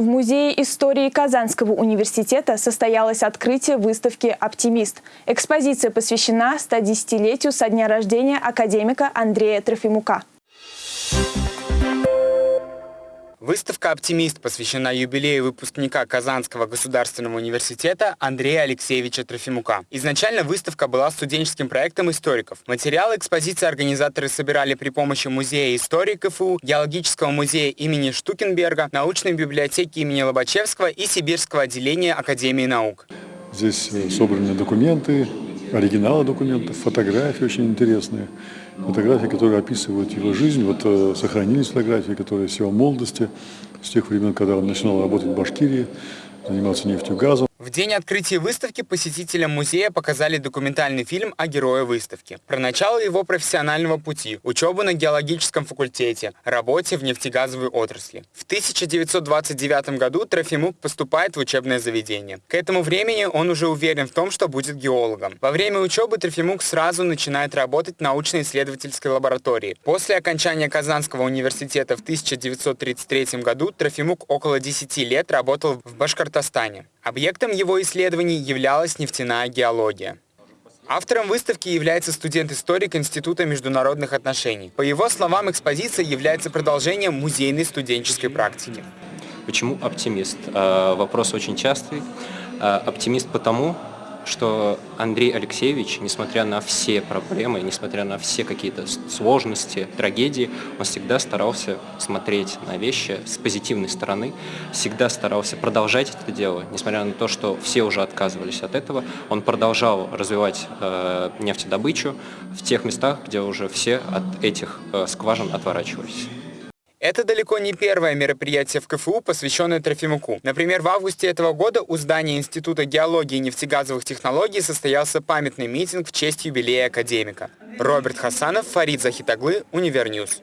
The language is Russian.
В Музее истории Казанского университета состоялось открытие выставки «Оптимист». Экспозиция посвящена 110-летию со дня рождения академика Андрея Трофимука. Выставка «Оптимист» посвящена юбилею выпускника Казанского государственного университета Андрея Алексеевича Трофимука. Изначально выставка была студенческим проектом историков. Материалы экспозиции организаторы собирали при помощи Музея истории КФУ, Геологического музея имени Штукенберга, научной библиотеки имени Лобачевского и Сибирского отделения Академии наук. Здесь э, собраны документы, оригиналы документов, фотографии очень интересные. Фотографии, которые описывают его жизнь. Вот э, сохранились фотографии, которые с его молодости, с тех времен, когда он начинал работать в Башкирии, занимался нефтью, газом. В день открытия выставки посетителям музея показали документальный фильм о герое выставки. Про начало его профессионального пути, учебу на геологическом факультете, работе в нефтегазовой отрасли. В 1929 году Трофимук поступает в учебное заведение. К этому времени он уже уверен в том, что будет геологом. Во время учебы Трофимук сразу начинает работать в научно-исследовательской лаборатории. После окончания Казанского университета в 1933 году Трофимук около 10 лет работал в Башкортостане. Объектом его исследований являлась нефтяная геология. Автором выставки является студент-историк Института международных отношений. По его словам, экспозиция является продолжением музейной студенческой практики. Почему оптимист? Э, вопрос очень частый. Э, оптимист потому, что Андрей Алексеевич, несмотря на все проблемы, несмотря на все какие-то сложности, трагедии, он всегда старался смотреть на вещи с позитивной стороны, всегда старался продолжать это дело, несмотря на то, что все уже отказывались от этого, он продолжал развивать э, нефтедобычу в тех местах, где уже все от этих э, скважин отворачивались. Это далеко не первое мероприятие в КФУ, посвященное Трофимуку. Например, в августе этого года у здания Института геологии и нефтегазовых технологий состоялся памятный митинг в честь юбилея академика. Роберт Хасанов, Фарид Захитаглы, Универньюз.